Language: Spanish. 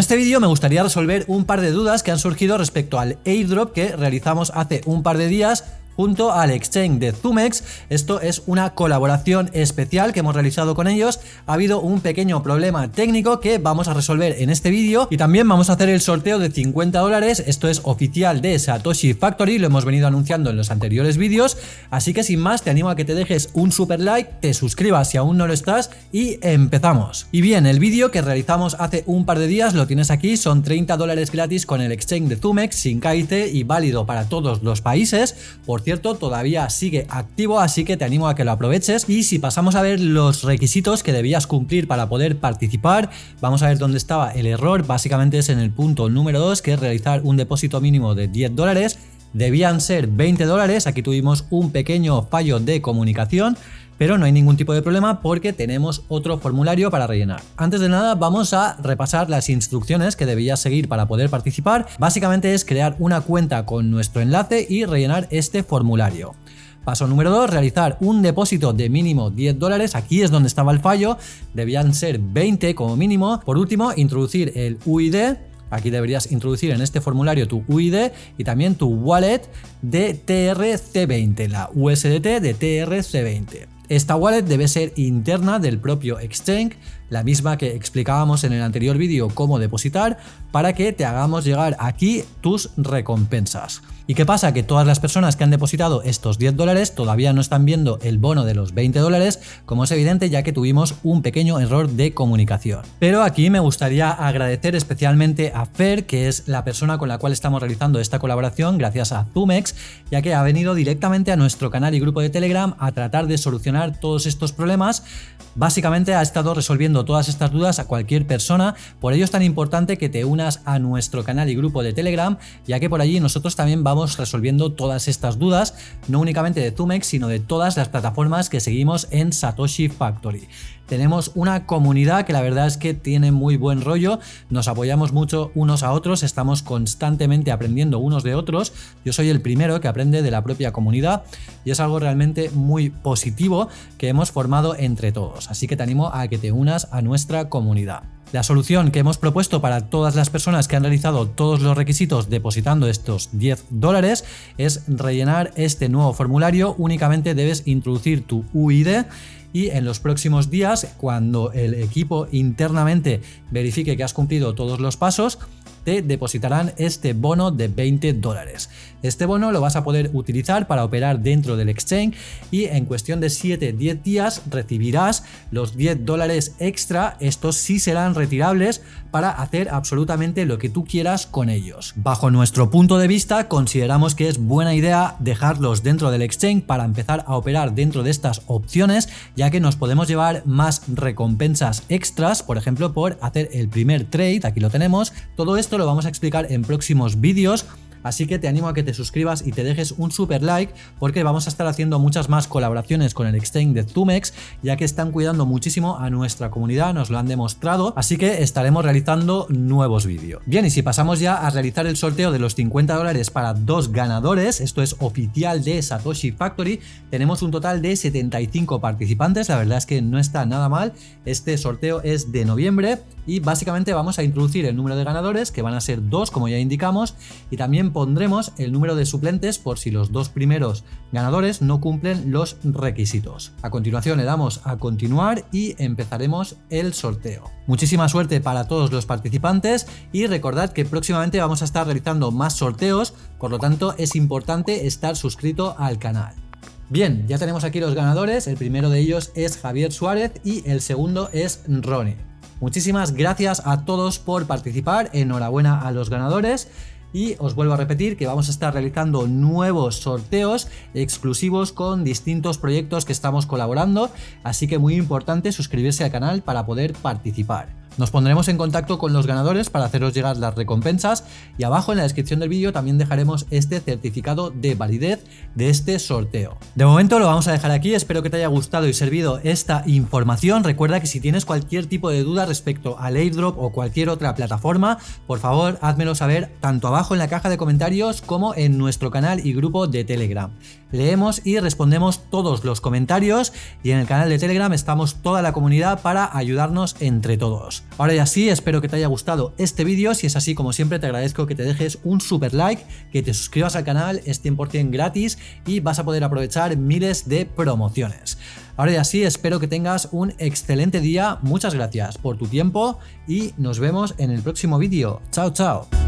este vídeo me gustaría resolver un par de dudas que han surgido respecto al airdrop que realizamos hace un par de días junto al exchange de Zumex. Esto es una colaboración especial que hemos realizado con ellos. Ha habido un pequeño problema técnico que vamos a resolver en este vídeo y también vamos a hacer el sorteo de 50 dólares. Esto es oficial de Satoshi Factory, lo hemos venido anunciando en los anteriores vídeos. Así que sin más te animo a que te dejes un super like, te suscribas si aún no lo estás y empezamos. Y bien, el vídeo que realizamos hace un par de días lo tienes aquí, son 30 dólares gratis con el exchange de Zumex sin KIT y válido para todos los países. Por todavía sigue activo, así que te animo a que lo aproveches. Y si pasamos a ver los requisitos que debías cumplir para poder participar, vamos a ver dónde estaba el error. Básicamente es en el punto número 2, que es realizar un depósito mínimo de 10 dólares. Debían ser 20 dólares, aquí tuvimos un pequeño fallo de comunicación, pero no hay ningún tipo de problema porque tenemos otro formulario para rellenar. Antes de nada vamos a repasar las instrucciones que debías seguir para poder participar. Básicamente es crear una cuenta con nuestro enlace y rellenar este formulario. Paso número 2, realizar un depósito de mínimo 10 dólares, aquí es donde estaba el fallo, debían ser 20 como mínimo. Por último, introducir el UID, Aquí deberías introducir en este formulario tu UID y también tu wallet de TRC20, la USDT de TRC20. Esta wallet debe ser interna del propio exchange, la misma que explicábamos en el anterior vídeo cómo depositar, para que te hagamos llegar aquí tus recompensas. ¿Y qué pasa? Que todas las personas que han depositado estos 10 dólares todavía no están viendo el bono de los 20 dólares, como es evidente ya que tuvimos un pequeño error de comunicación. Pero aquí me gustaría agradecer especialmente a Fer, que es la persona con la cual estamos realizando esta colaboración, gracias a Zumex, ya que ha venido directamente a nuestro canal y grupo de Telegram a tratar de solucionar todos estos problemas. Básicamente ha estado resolviendo todas estas dudas a cualquier persona, por ello es tan importante que te unas a nuestro canal y grupo de Telegram, ya que por allí nosotros también vamos resolviendo todas estas dudas, no únicamente de Zumex, sino de todas las plataformas que seguimos en Satoshi Factory. Tenemos una comunidad que la verdad es que tiene muy buen rollo, nos apoyamos mucho unos a otros, estamos constantemente aprendiendo unos de otros. Yo soy el primero que aprende de la propia comunidad y es algo realmente muy positivo que hemos formado entre todos. Así que te animo a que te unas a nuestra comunidad. La solución que hemos propuesto para todas las personas que han realizado todos los requisitos depositando estos 10 dólares es rellenar este nuevo formulario. Únicamente debes introducir tu UID y en los próximos días, cuando el equipo internamente verifique que has cumplido todos los pasos, te depositarán este bono de 20 dólares. Este bono lo vas a poder utilizar para operar dentro del exchange y en cuestión de 7-10 días recibirás los 10 dólares extra, estos sí serán retirables para hacer absolutamente lo que tú quieras con ellos. Bajo nuestro punto de vista consideramos que es buena idea dejarlos dentro del exchange para empezar a operar dentro de estas opciones ya que nos podemos llevar más recompensas extras, por ejemplo por hacer el primer trade, aquí lo tenemos, todo esto lo vamos a explicar en próximos vídeos Así que te animo a que te suscribas y te dejes un super like porque vamos a estar haciendo muchas más colaboraciones con el exchange de Zumex ya que están cuidando muchísimo a nuestra comunidad, nos lo han demostrado, así que estaremos realizando nuevos vídeos. Bien, y si pasamos ya a realizar el sorteo de los 50 dólares para dos ganadores, esto es oficial de Satoshi Factory, tenemos un total de 75 participantes, la verdad es que no está nada mal, este sorteo es de noviembre y básicamente vamos a introducir el número de ganadores que van a ser dos como ya indicamos y también pondremos el número de suplentes por si los dos primeros ganadores no cumplen los requisitos. A continuación le damos a continuar y empezaremos el sorteo. Muchísima suerte para todos los participantes y recordad que próximamente vamos a estar realizando más sorteos, por lo tanto es importante estar suscrito al canal. Bien, ya tenemos aquí los ganadores, el primero de ellos es Javier Suárez y el segundo es Ronnie. Muchísimas gracias a todos por participar, enhorabuena a los ganadores. Y os vuelvo a repetir que vamos a estar realizando nuevos sorteos exclusivos con distintos proyectos que estamos colaborando, así que muy importante suscribirse al canal para poder participar. Nos pondremos en contacto con los ganadores para haceros llegar las recompensas y abajo en la descripción del vídeo también dejaremos este certificado de validez de este sorteo. De momento lo vamos a dejar aquí, espero que te haya gustado y servido esta información. Recuerda que si tienes cualquier tipo de duda respecto al airdrop o cualquier otra plataforma, por favor házmelo saber tanto abajo en la caja de comentarios como en nuestro canal y grupo de Telegram. Leemos y respondemos todos los comentarios y en el canal de Telegram estamos toda la comunidad para ayudarnos entre todos. Ahora ya sí, espero que te haya gustado este vídeo, si es así como siempre te agradezco que te dejes un super like, que te suscribas al canal, es 100% gratis y vas a poder aprovechar miles de promociones. Ahora ya sí, espero que tengas un excelente día, muchas gracias por tu tiempo y nos vemos en el próximo vídeo. Chao, chao.